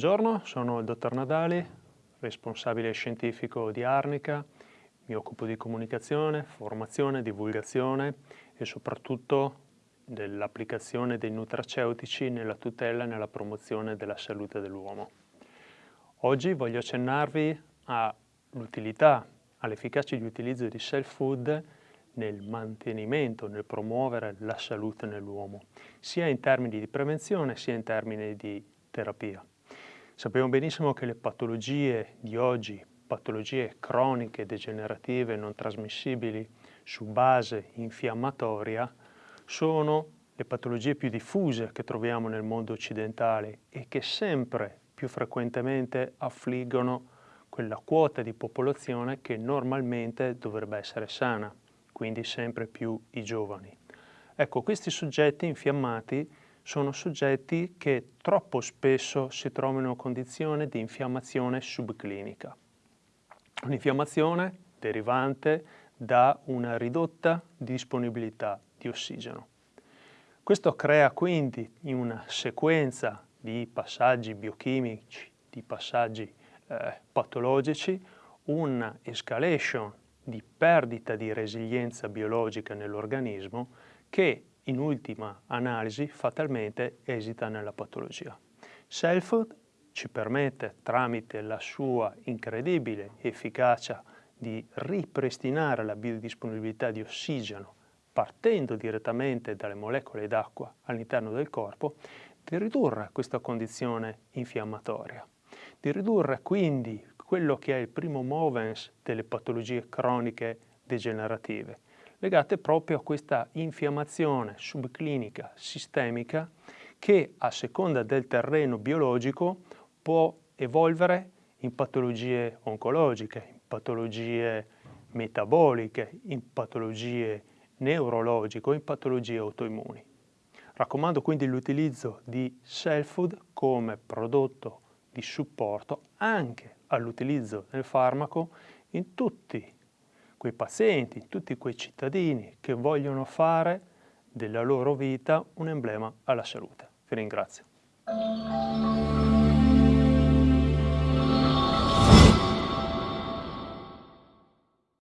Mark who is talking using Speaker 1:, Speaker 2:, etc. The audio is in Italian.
Speaker 1: Buongiorno, sono il dottor Nadali, responsabile scientifico di Arnica, mi occupo di comunicazione, formazione, divulgazione e soprattutto dell'applicazione dei nutraceutici nella tutela e nella promozione della salute dell'uomo. Oggi voglio accennarvi all'utilità, all'efficacia di utilizzo di self food nel mantenimento, nel promuovere la salute nell'uomo, sia in termini di prevenzione sia in termini di terapia. Sappiamo benissimo che le patologie di oggi, patologie croniche, degenerative, non trasmissibili su base infiammatoria, sono le patologie più diffuse che troviamo nel mondo occidentale e che sempre più frequentemente affliggono quella quota di popolazione che normalmente dovrebbe essere sana, quindi sempre più i giovani. Ecco, questi soggetti infiammati sono soggetti che troppo spesso si trovano in condizione di infiammazione subclinica. Un'infiammazione derivante da una ridotta disponibilità di ossigeno. Questo crea quindi in una sequenza di passaggi biochimici, di passaggi eh, patologici, una escalation di perdita di resilienza biologica nell'organismo che in ultima analisi fatalmente esita nella patologia. Self ci permette, tramite la sua incredibile efficacia di ripristinare la biodisponibilità di ossigeno partendo direttamente dalle molecole d'acqua all'interno del corpo, di ridurre questa condizione infiammatoria, di ridurre quindi quello che è il primo movens delle patologie croniche degenerative, legate proprio a questa infiammazione subclinica sistemica che a seconda del terreno biologico può evolvere in patologie oncologiche, in patologie metaboliche, in patologie neurologiche in patologie autoimmuni. Raccomando quindi l'utilizzo di self food come prodotto di supporto anche all'utilizzo del farmaco in tutti quei pazienti, tutti quei cittadini che vogliono fare della loro vita un emblema alla salute. Vi ringrazio.